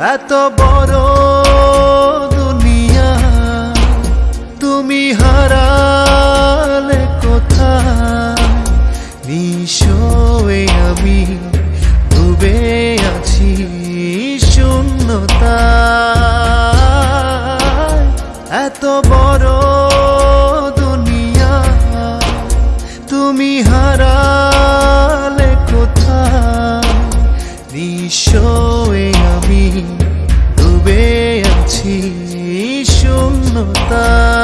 এত বড় দুনিয়া তুমি হারালে কোথায়? নিশোয়ে আমি, ডুবে আছি শূন্যতা এত বড় দুনিয়া তুমি হারালে কোথায়? নিশোয়ে শূন্যতা।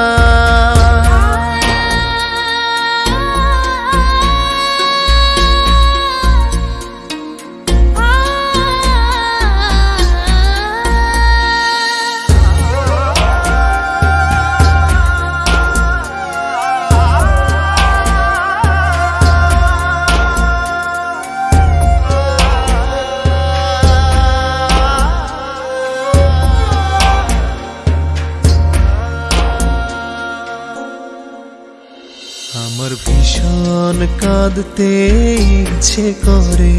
আমার ভীষণ কাঁদতে ইচ্ছে করে।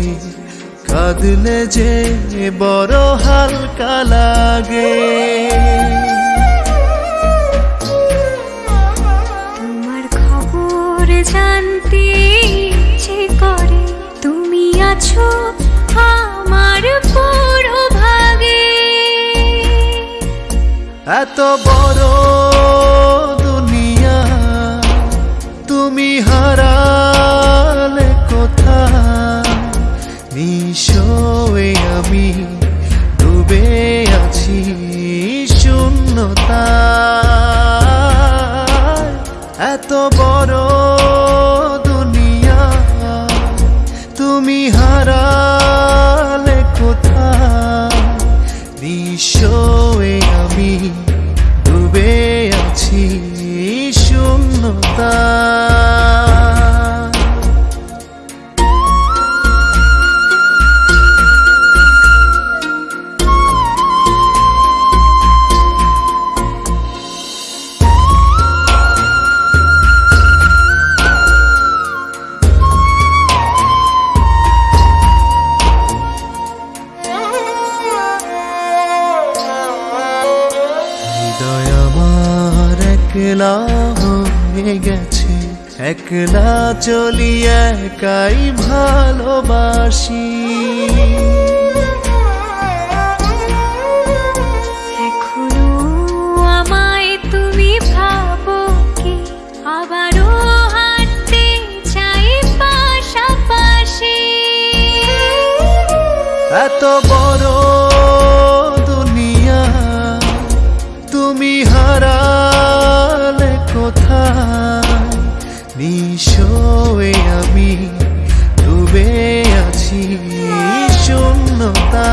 কাঁদলে যে বড় হালকা লাগে। তোমার খবর জানতে ইচ্ছে করে। তুমি আছো আমার পুরো ভাগে এত বড় শূন্যতা এত বড় দুনিয়া তুমি হারালে কোথায়? নিশোয়ে একলা হয়ে গেছে একলা চলি একাই ভালোবাসি। এখনও আমায় তুমি ভাবো কি? চাই এত বড় দুনিয়া তুমি হারালে কোথায় নিশোয়ে আমি ডুবে আছি শূন্যতা